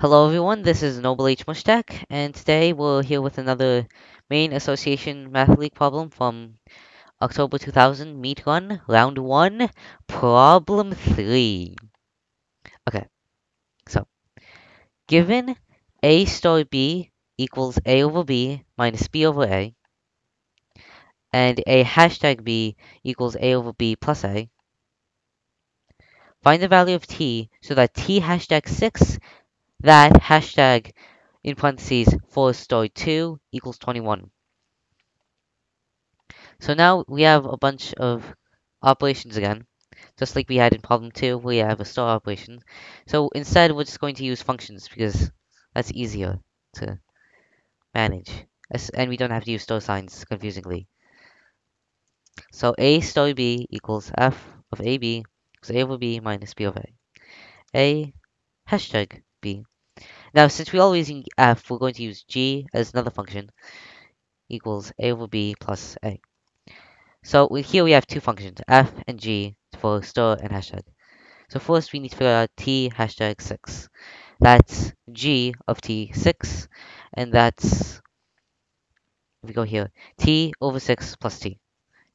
Hello everyone, this is Noble H. Mushtaq, and today we're here with another Maine association math league problem from October 2000 meet run, round 1, problem 3. Okay, so, given a star b equals a over b minus b over a, and a hashtag b equals a over b plus a, find the value of t so that t hashtag 6 that hashtag in parentheses 4 star 2 equals 21. So now we have a bunch of operations again, just like we had in problem 2, we have a star operation. So instead, we're just going to use functions because that's easier to manage. And we don't have to use star signs confusingly. So a star b equals f of ab equals a over b minus b over a. A hashtag b now, since we're always use uh, f, we're going to use g as another function equals a over b plus a. So here we have two functions, f and g, for star and hashtag. So first we need to figure out t hashtag 6. That's g of t6, and that's, if we go here, t over 6 plus t.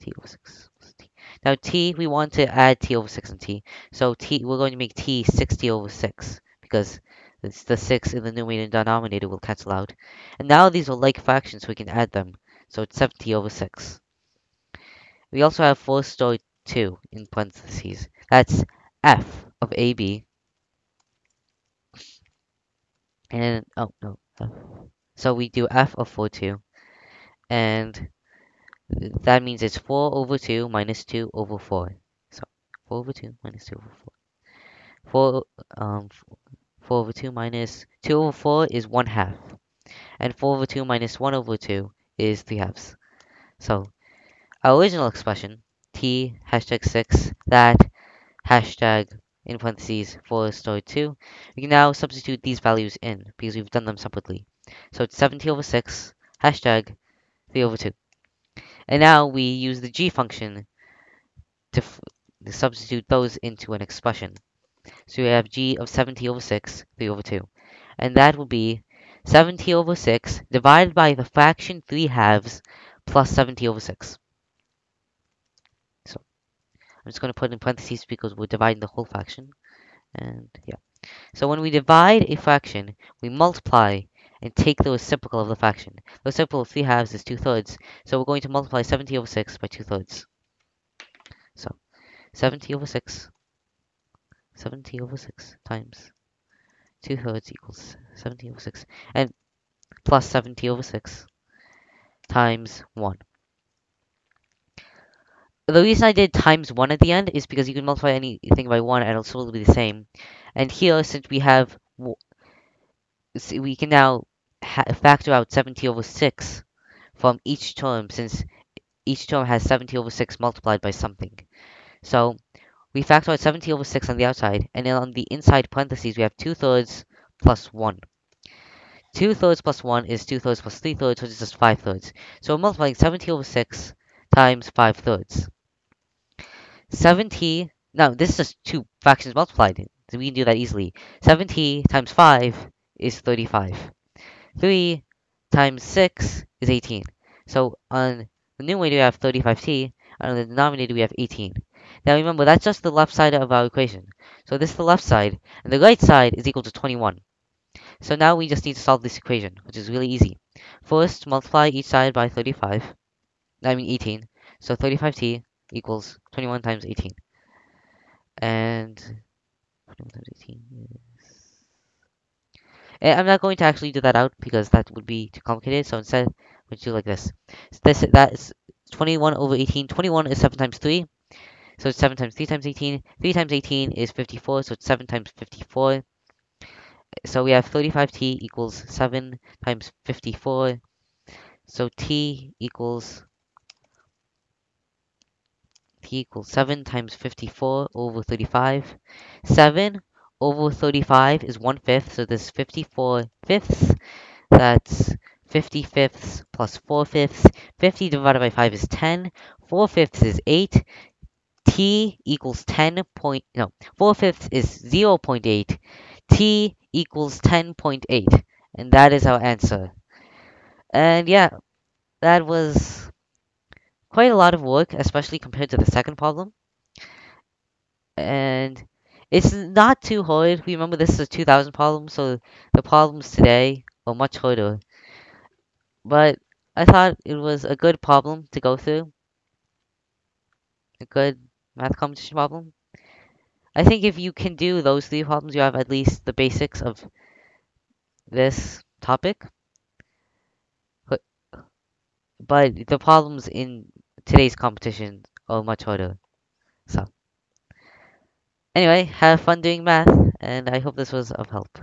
t over 6 plus t. Now t, we want to add t over 6 and t. So t, we're going to make t 60 over 6, because it's the 6 in the numerator and denominator will cancel out. And now these are like fractions, we can add them. So it's 70 over 6. We also have 4 star 2 in parentheses. That's f of ab. And, oh, no. So we do f of 4, 2. And that means it's 4 over 2 minus 2 over 4. So 4 over 2 minus 2 over 4. 4, um, 4 over 2 minus 2 over 4 is 1 half. And 4 over 2 minus 1 over 2 is 3 halves. So, our original expression, t hashtag 6, that hashtag in parentheses 4 star 2, we can now substitute these values in because we've done them separately. So it's 70 over 6, hashtag 3 over 2. And now we use the g function to, to substitute those into an expression. So we have g of 70 over 6, 3 over 2. And that will be 70 over 6 divided by the fraction 3 halves plus 70 over 6. So I'm just going to put in parentheses because we're dividing the whole fraction. And yeah. So when we divide a fraction, we multiply and take the reciprocal of the fraction. The reciprocal of 3 halves is 2 thirds. So we're going to multiply 70 over 6 by 2 thirds. So 70 over 6 70 over 6 times 2 thirds equals 70 over 6. And plus 70 over 6 times 1. The reason I did times 1 at the end is because you can multiply anything by 1 and it'll still be the same. And here, since we have... We can now factor out 70 over 6 from each term, since each term has 70 over 6 multiplied by something. So, we factor out 70 over 6 on the outside, and then on the inside parentheses, we have 2 thirds plus 1. 2 thirds plus 1 is 2 thirds plus 3 thirds, which is just 5 thirds. So we're multiplying 70 over 6 times 5 thirds. 70, now this is just two fractions multiplied, so we can do that easily. 70 times 5 is 35. 3 times 6 is 18. So on the numerator we have 35t, and the denominator we have 18. Now remember, that's just the left side of our equation. So this is the left side, and the right side is equal to 21. So now we just need to solve this equation, which is really easy. First, multiply each side by 35. I mean 18. So 35t equals 21 times 18. And 21 times 18 is... And I'm not going to actually do that out because that would be too complicated. So instead, we do like this. So this that is 21 over 18. 21 is 7 times 3. So it's 7 times 3 times 18. 3 times 18 is 54, so it's 7 times 54. So we have 35t equals 7 times 54. So t equals t equals 7 times 54 over 35. 7 over 35 is 1 fifth, so this is 54 fifths. That's 50 fifths plus 4 fifths. 50 divided by 5 is 10. 4 fifths is 8 t equals 10 point, no, 4 fifths is 0 0.8, t equals 10.8, and that is our answer. And yeah, that was quite a lot of work, especially compared to the second problem. And it's not too hard. We remember, this is a 2000 problem, so the problems today are much harder. But I thought it was a good problem to go through. A good math competition problem. I think if you can do those three problems, you have at least the basics of this topic. But, the problems in today's competition are much harder. So, anyway, have fun doing math, and I hope this was of help.